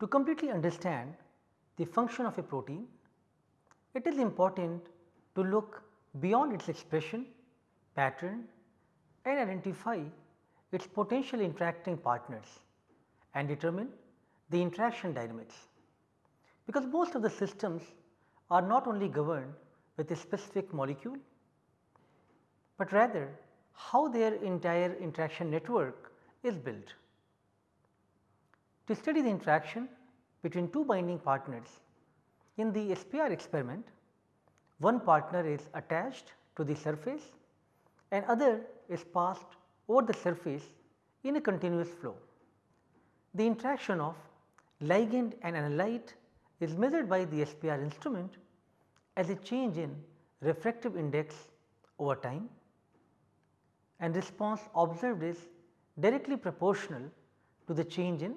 To completely understand the function of a protein, it is important to look beyond its expression, pattern and identify its potential interacting partners and determine the interaction dynamics. Because most of the systems are not only governed with a specific molecule, but rather how their entire interaction network is built. To study the interaction between two binding partners in the SPR experiment, one partner is attached to the surface and other is passed over the surface in a continuous flow. The interaction of ligand and analyte is measured by the SPR instrument as a change in refractive index over time and response observed is directly proportional to the change in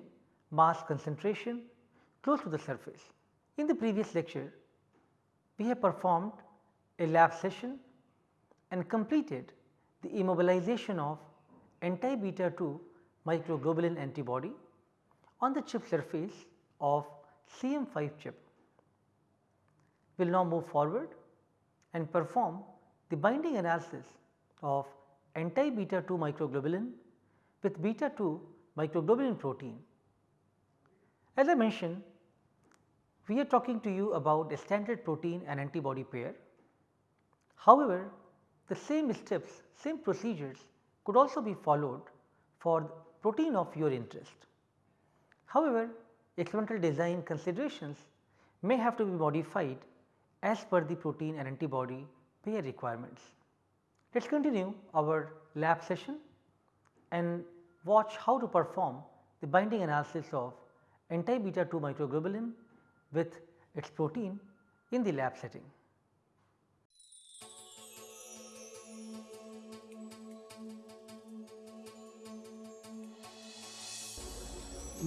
mass concentration close to the surface. In the previous lecture, we have performed a lab session and completed the immobilization of anti-beta 2 microglobulin antibody on the chip surface of CM5 chip. We will now move forward and perform the binding analysis of anti-beta 2 microglobulin with beta 2 microglobulin protein. As I mentioned, we are talking to you about a standard protein and antibody pair. However, the same steps, same procedures could also be followed for protein of your interest. However, experimental design considerations may have to be modified as per the protein and antibody pair requirements. Let us continue our lab session and watch how to perform the binding analysis of anti-beta 2 microglobulin with its protein in the lab setting.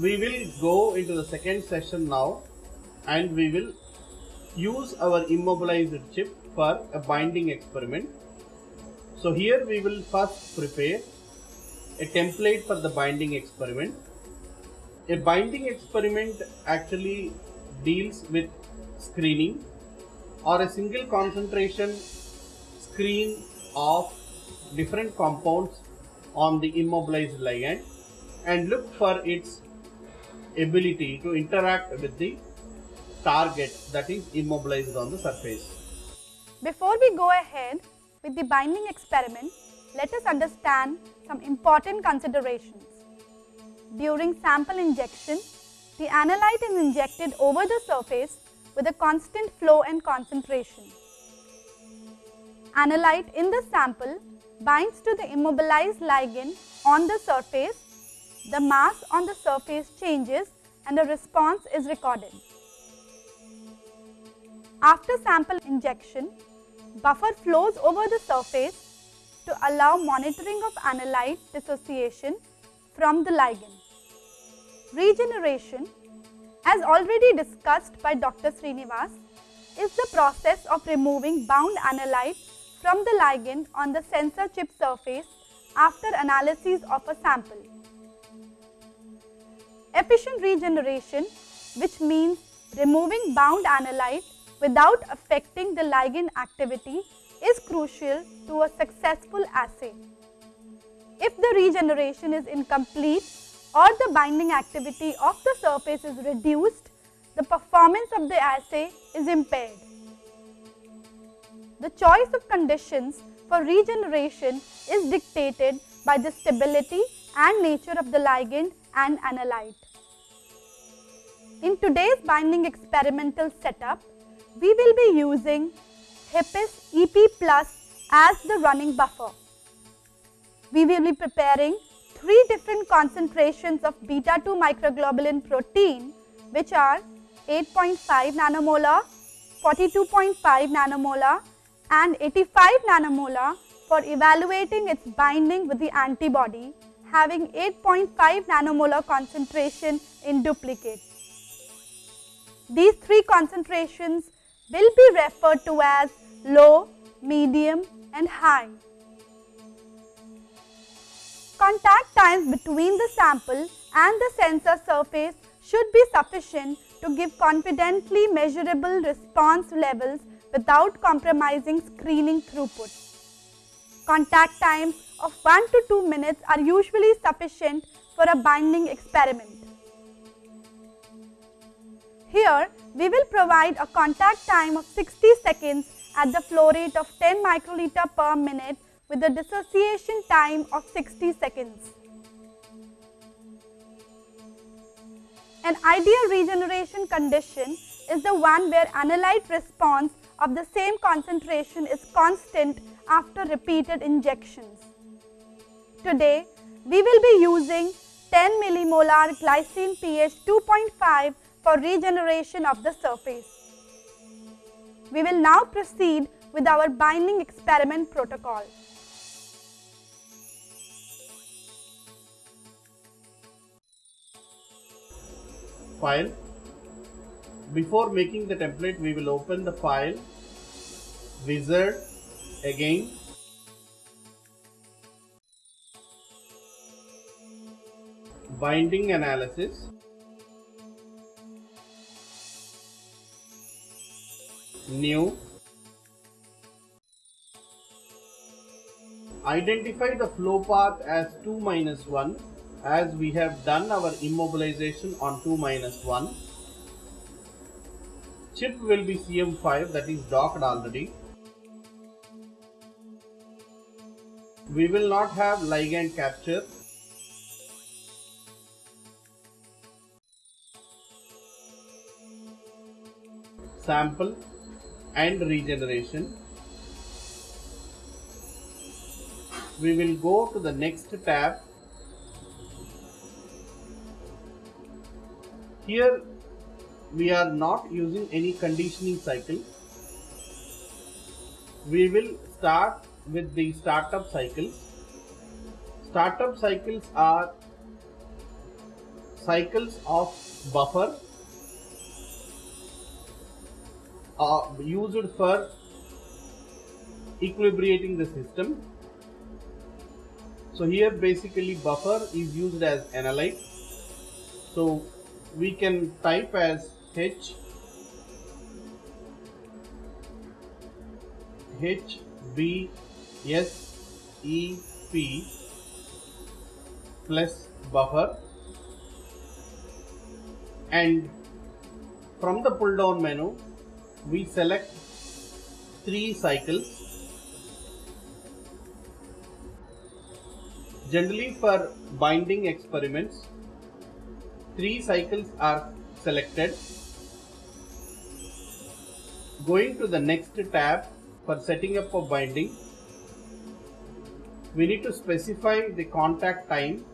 we will go into the second session now and we will use our immobilized chip for a binding experiment. So here we will first prepare a template for the binding experiment. A binding experiment actually deals with screening or a single concentration screen of different compounds on the immobilized ligand and look for its ability to interact with the target that is immobilized on the surface. Before we go ahead with the binding experiment, let us understand some important considerations. During sample injection, the analyte is injected over the surface with a constant flow and concentration. Analyte in the sample binds to the immobilized ligand on the surface the mass on the surface changes and a response is recorded. After sample injection, buffer flows over the surface to allow monitoring of analyte dissociation from the ligand. Regeneration, as already discussed by Dr. Srinivas, is the process of removing bound analyte from the ligand on the sensor chip surface after analysis of a sample. Efficient regeneration which means removing bound analyte without affecting the ligand activity is crucial to a successful assay. If the regeneration is incomplete or the binding activity of the surface is reduced, the performance of the assay is impaired. The choice of conditions for regeneration is dictated by the stability and nature of the ligand and analyte. In today's binding experimental setup, we will be using HEPES EP Plus as the running buffer. We will be preparing three different concentrations of beta 2 microglobulin protein which are 8.5 nanomolar, 42.5 nanomolar and 85 nanomolar for evaluating its binding with the antibody having 8.5 nanomolar concentration in duplicate. These three concentrations will be referred to as low, medium and high. Contact times between the sample and the sensor surface should be sufficient to give confidently measurable response levels without compromising screening throughput. Contact times of 1 to 2 minutes are usually sufficient for a binding experiment. Here, we will provide a contact time of 60 seconds at the flow rate of 10 microliter per minute with a dissociation time of 60 seconds. An ideal regeneration condition is the one where analyte response of the same concentration is constant after repeated injections. Today, we will be using 10 millimolar glycine pH 2.5 for regeneration of the surface. We will now proceed with our binding experiment protocol. File. Before making the template, we will open the file, wizard again. Binding analysis. New. Identify the flow path as 2 minus 1 as we have done our immobilization on 2 minus 1. Chip will be CM5 that is docked already. We will not have ligand capture. Sample and regeneration. We will go to the next tab Here we are not using any conditioning cycle. We will start with the startup cycles. Startup cycles are cycles of buffer uh, used for equilibrating the system. So here basically buffer is used as analyte. So we can type as H. H B S E P plus buffer. And from the pull down menu we select three cycles. Generally for binding experiments three cycles are selected. Going to the next tab for setting up a binding, we need to specify the contact time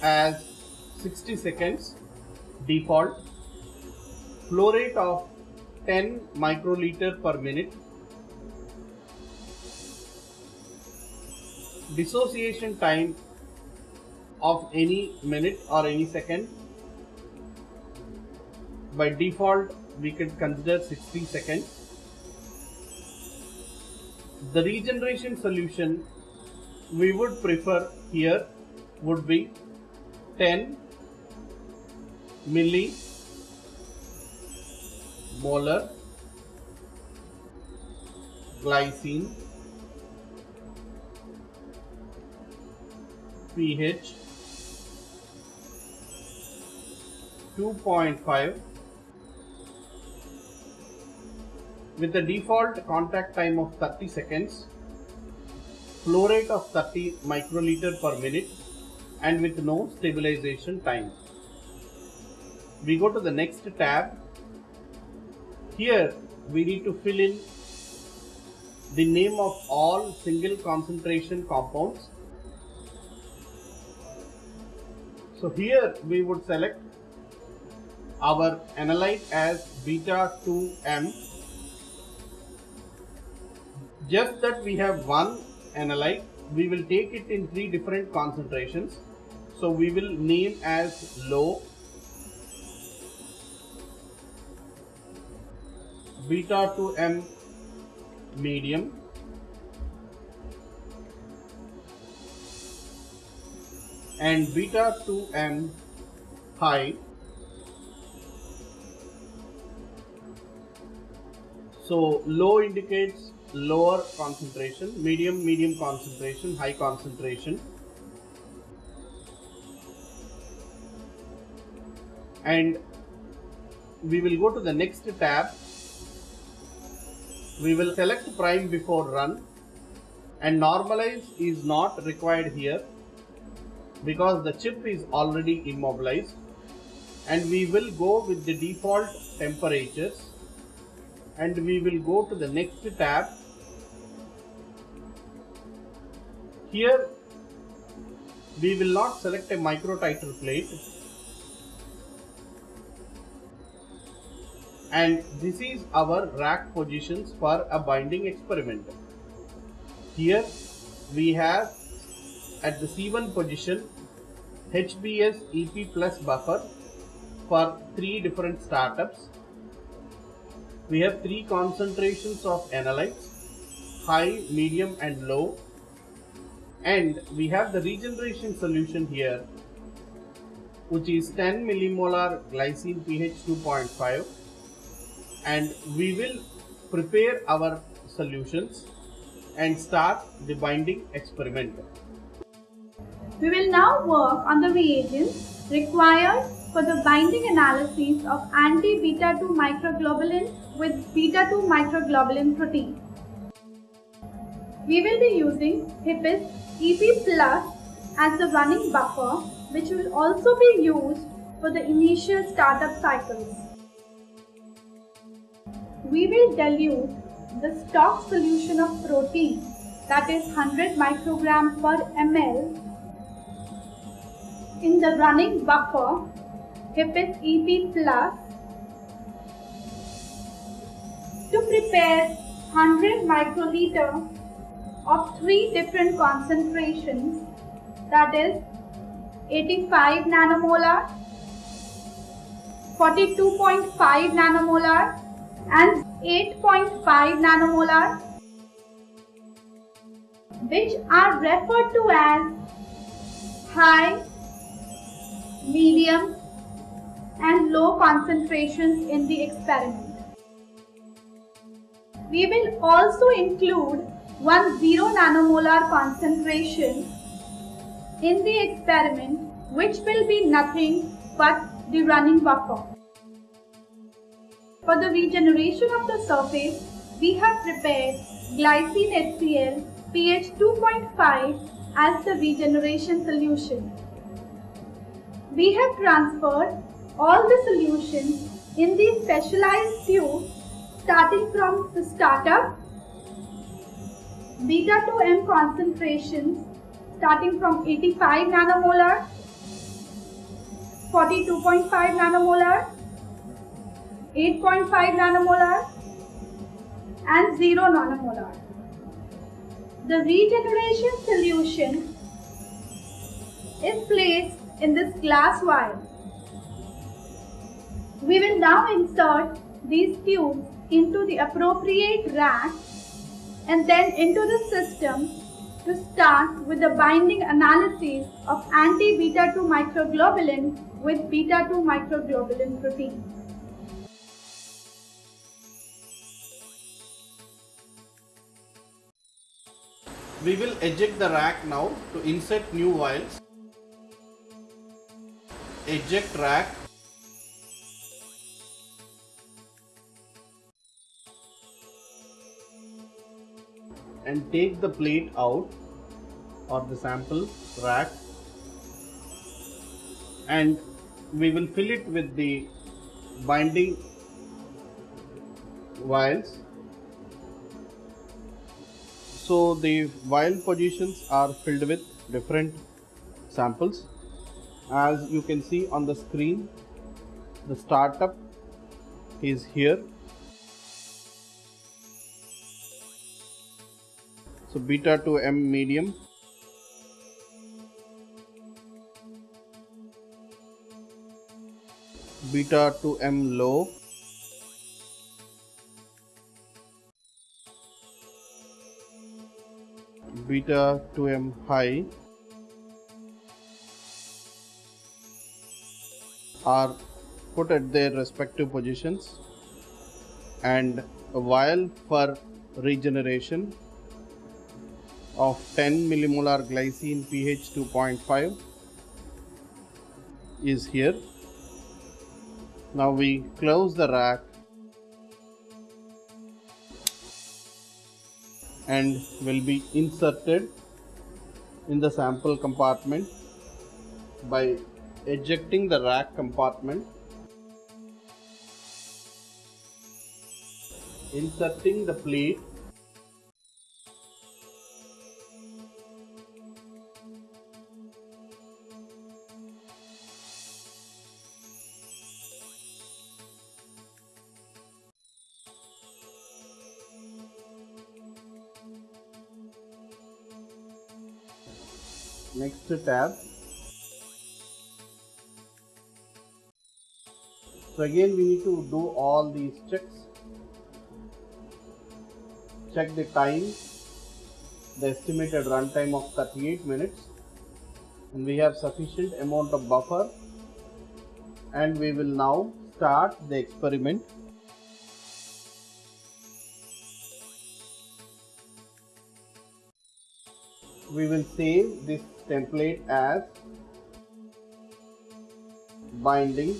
as 60 seconds default, flow rate of 10 microliter per minute, dissociation time of any minute or any second. By default, we can consider 60 seconds. The regeneration solution we would prefer here would be 10 milli molar glycine pH 2.5 with the default contact time of 30 seconds, flow rate of 30 microliter per minute and with no stabilization time. We go to the next tab. Here we need to fill in the name of all single concentration compounds. So here we would select our analyte as beta 2m just that we have one analyte we will take it in three different concentrations. So we will name as low beta 2m medium. And beta 2m high. So low indicates lower concentration, medium, medium concentration, high concentration. And we will go to the next tab. We will select prime before run and normalize is not required here because the chip is already immobilized and we will go with the default temperatures and we will go to the next tab. Here we will not select a micro titer plate. And this is our rack positions for a binding experiment. Here we have at the C1 position HBS EP plus buffer for three different startups. We have three concentrations of analytes high, medium and low and we have the regeneration solution here which is 10 millimolar glycine pH 2.5 and we will prepare our solutions and start the binding experiment. We will now work on the reagents required for the binding analysis of anti-beta-2 microglobulin with beta-2 microglobulin protein. We will be using HEPES EP Plus as the running buffer which will also be used for the initial startup cycles. We will dilute the stock solution of protein that is 100 microgram per ml in the running buffer HEPES EP Plus to prepare 100 microliter of three different concentrations that is 85 nanomolar, 42.5 nanomolar and 8.5 nanomolar which are referred to as high medium and low concentrations in the experiment. We will also include one 0 nanomolar concentration in the experiment which will be nothing but the running buffer. For the regeneration of the surface, we have prepared glycine HCl pH 2.5 as the regeneration solution we have transferred all the solutions in the specialized tube starting from the startup beta 2m concentrations starting from 85 nanomolar 42.5 nanomolar 8.5 nanomolar and 0 nanomolar the regeneration solution is placed in this glass vial. We will now insert these tubes into the appropriate rack and then into the system to start with the binding analysis of anti-beta-2 microglobulin with beta-2 microglobulin protein. We will eject the rack now to insert new vials eject rack and take the plate out or the sample rack. And we will fill it with the binding vials. So the vial positions are filled with different samples. As you can see on the screen the startup is here so beta 2m medium. Beta to m low. Beta 2m high. Are put at their respective positions. And a vial for regeneration of 10 millimolar glycine pH 2.5 is here. Now we close the rack and will be inserted in the sample compartment by ejecting the rack compartment inserting the plate next tab. So again we need to do all these checks. Check the time the estimated runtime of 38 minutes. And we have sufficient amount of buffer. And we will now start the experiment we will save this template as binding.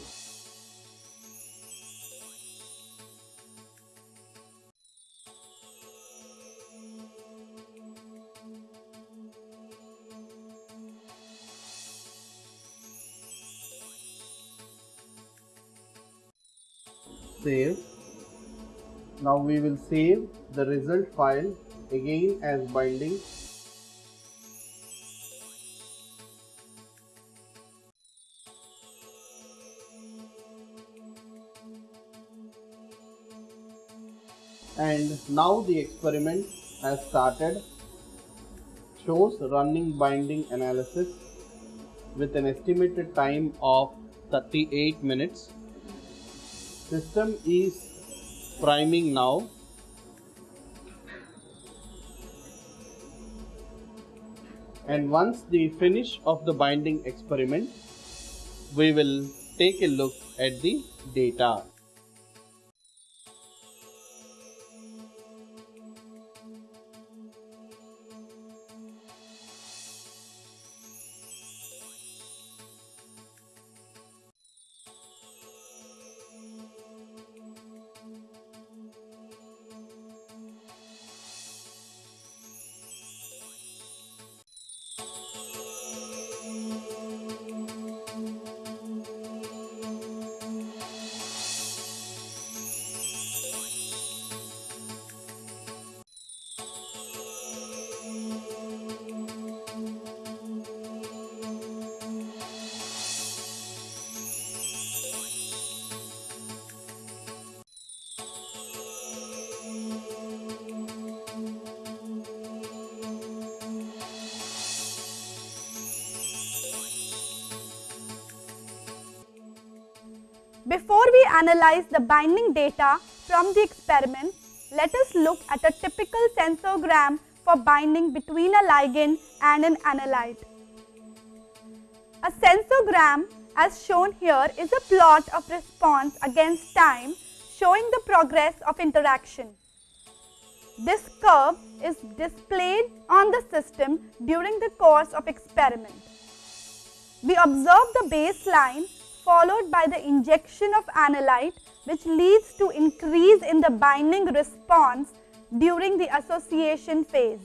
Save. Now we will save the result file again as binding now the experiment has started. Shows running binding analysis with an estimated time of 38 minutes. System is priming now. And once the finish of the binding experiment we will take a look at the data Before we analyze the binding data from the experiment, let us look at a typical sensorgram for binding between a ligand and an analyte. A sensorgram as shown here is a plot of response against time showing the progress of interaction. This curve is displayed on the system during the course of experiment. We observe the baseline followed by the injection of analyte which leads to increase in the binding response during the association phase.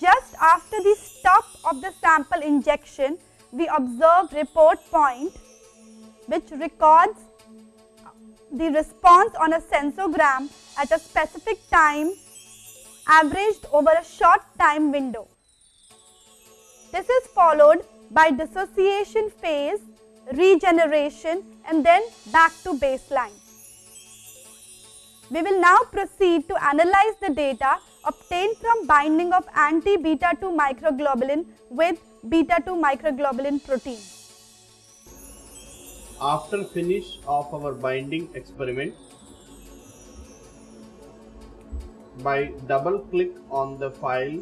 Just after the stop of the sample injection, we observe report point which records the response on a sensorgram at a specific time averaged over a short time window. This is followed by dissociation phase, regeneration and then back to baseline. We will now proceed to analyze the data obtained from binding of anti-beta 2 microglobulin with beta 2 microglobulin protein. after finish of our binding experiment by double click on the file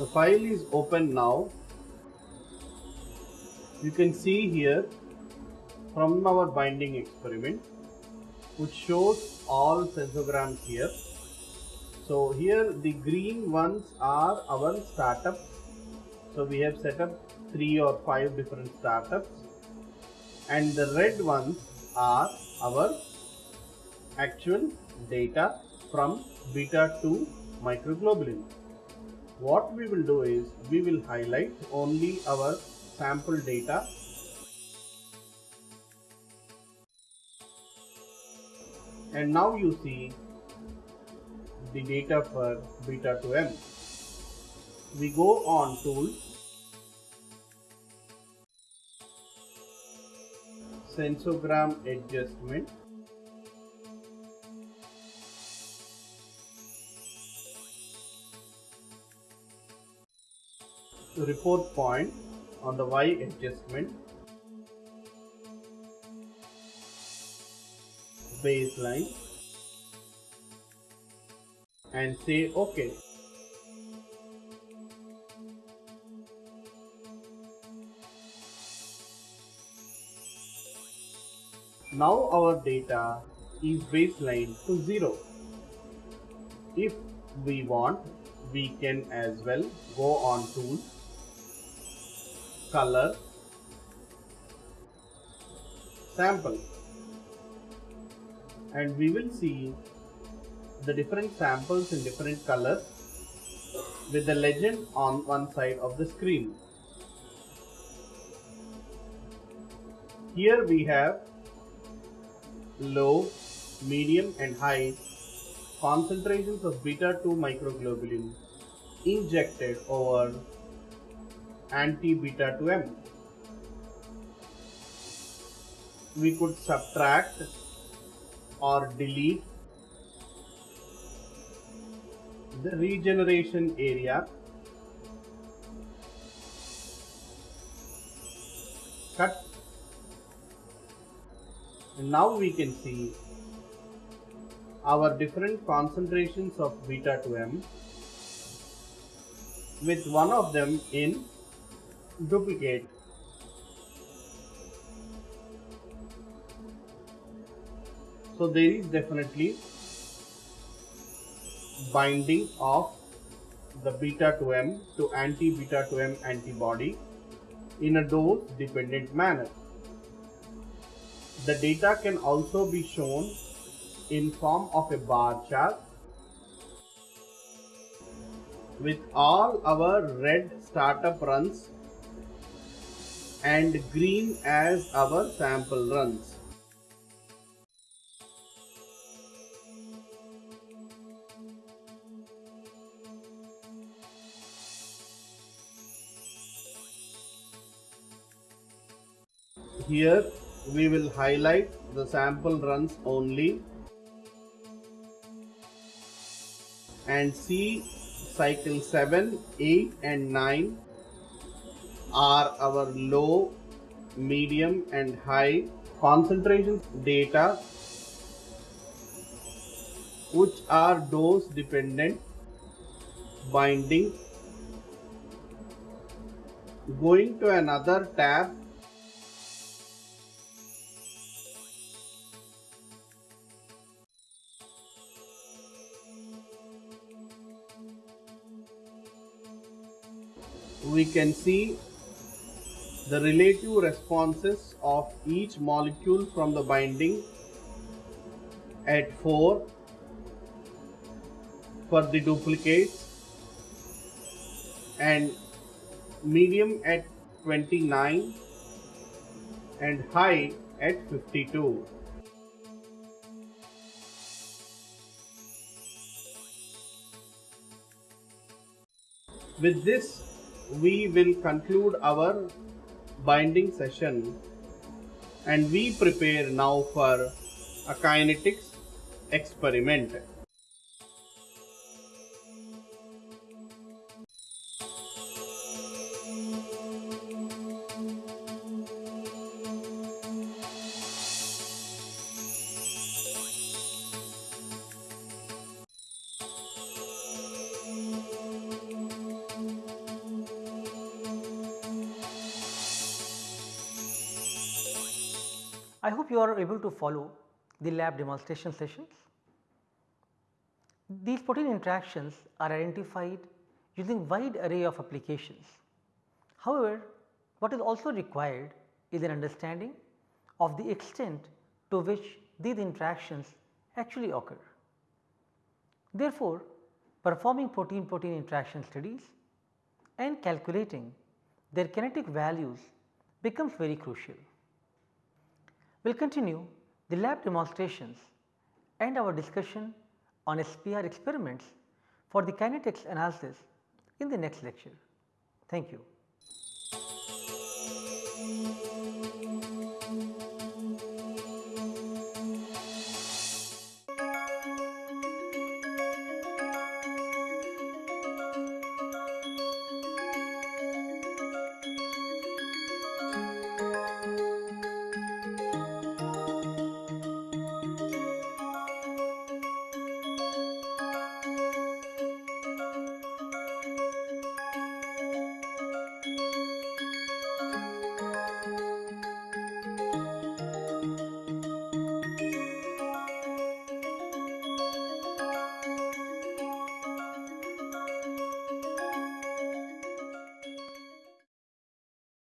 The file is open now. You can see here from our binding experiment which shows all sensorgrams here. So here the green ones are our startups. So we have set up three or five different startups and the red ones are our actual data from beta 2 microglobulin. What we will do is we will highlight only our sample data and now you see the data for beta 2m. We go on tools, sensorgram adjustment, report point on the y adjustment, baseline and say OK. Now our data is baseline to 0. If we want, we can as well go on tools, color, sample and we will see the different samples in different colors with the legend on one side of the screen. Here we have low, medium and high concentrations of beta 2 microglobulin injected over anti-beta 2M. We could subtract or delete the regeneration area cut and now we can see our different concentrations of beta 2m with one of them in duplicate so there is definitely binding of the beta 2m to anti beta 2m antibody in a dose dependent manner. The data can also be shown in form of a bar chart with all our red startup runs and green as our sample runs. Here we will highlight the sample runs only and see cycle 7, 8 and 9 are our low, medium and high concentration data which are dose dependent binding. Going to another tab we can see the relative responses of each molecule from the binding at 4 for the duplicates and medium at 29 and high at 52. With this we will conclude our binding session and we prepare now for a kinetics experiment. I hope you are able to follow the lab demonstration sessions. These protein interactions are identified using wide array of applications. However, what is also required is an understanding of the extent to which these interactions actually occur. Therefore, performing protein protein interaction studies and calculating their kinetic values becomes very crucial. We will continue the lab demonstrations and our discussion on SPR experiments for the kinetics analysis in the next lecture. Thank you.